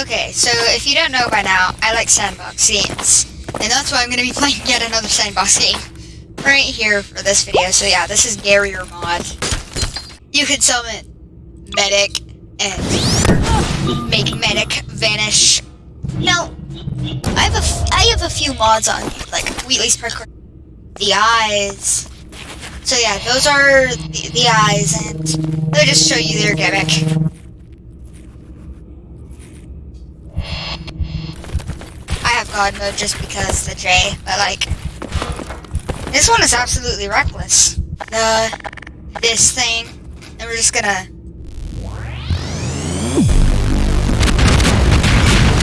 Okay, so if you don't know by now, I like sandbox games. And that's why I'm going to be playing yet another sandbox game. Right here for this video. So yeah, this is Garry's mod. You can summon Medic and make Medic vanish. Now, I have a, I have a few mods on, like Wheatley's Parkour. The eyes. So yeah, those are the, the eyes, and they'll just show you their gimmick. God mode just because the J, but like, this one is absolutely reckless. The, this thing, and we're just gonna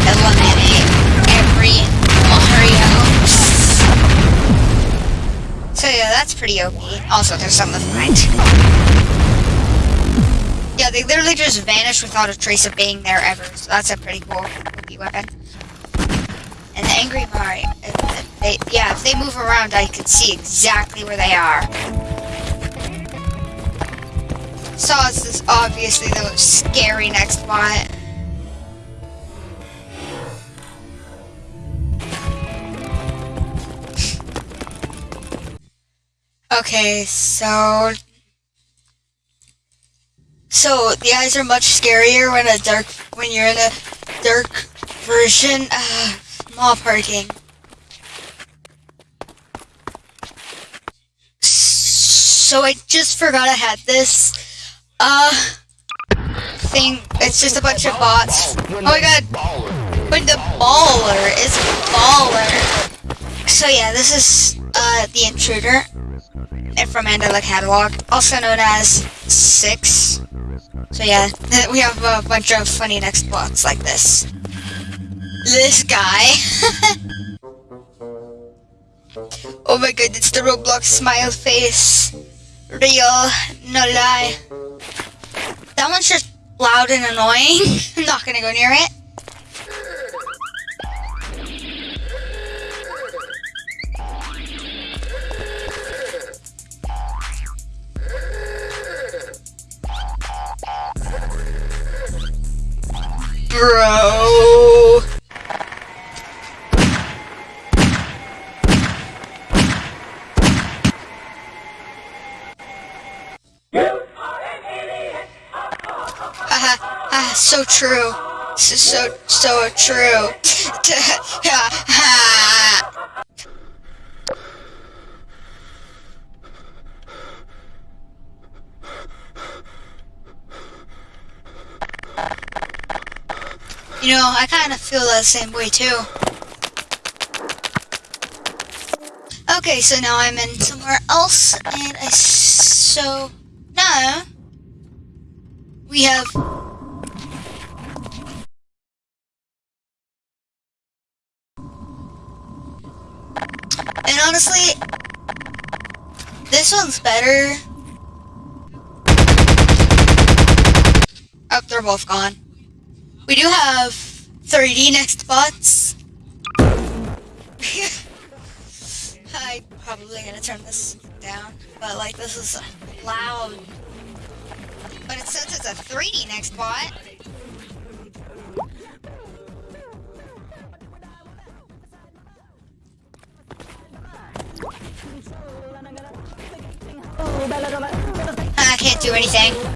eliminate every Mario. So yeah, that's pretty OP. Also, there's something to find. Yeah, they literally just vanish without a trace of being there ever, so that's a pretty cool OP weapon. Angry Mario, they, yeah, if they move around, I can see exactly where they are. Saws is obviously the scary next bot. okay, so... So, the eyes are much scarier when a dark, when you're in a dark version. Uh, Mall parking. So I just forgot I had this, uh, thing. It's just a bunch of bots. Oh my god. When the baller is baller. So yeah, this is, uh, the intruder. And from Mandela Catalog, also known as Six. So yeah, we have a bunch of funny next bots like this this guy. oh my god, it's the Roblox smile face. Real, no lie. That one's just loud and annoying. I'm not gonna go near it. Bro. So true. So, so, so true. you know, I kind of feel that same way too. Okay, so now I'm in somewhere else, and I so now we have And honestly, this one's better. Oh, they're both gone. We do have 3D next bots. I'm probably gonna turn this down, but like this is loud. But it says it's a 3D next bot. Can't do anything.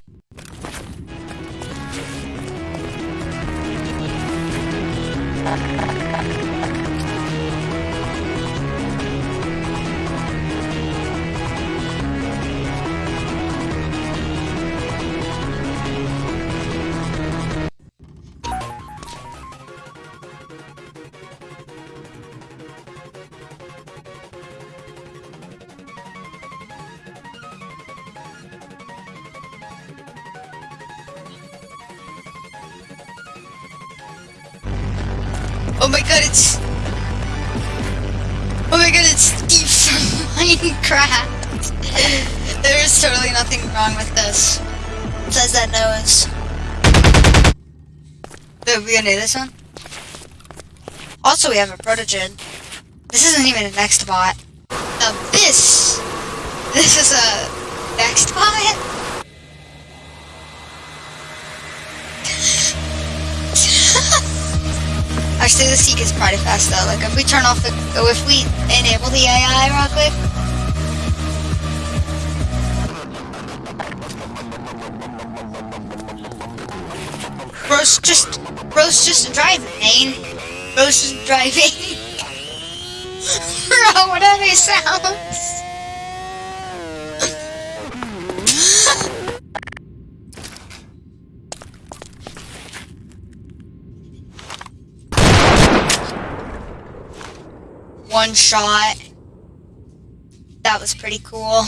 Oh my god, it's... Oh my god, it's Steve from Minecraft. there is totally nothing wrong with this. Says that nose. Are we gonna do this one? Also, we have a Protogen. This isn't even a next bot. Now this... This is a next bot? The seek is pretty fast though. Like if we turn off the, oh, if we enable the AI real quick. Bro's just, bro's just driving. Bro's just driving. Bro, what are these sounds? One shot. That was pretty cool.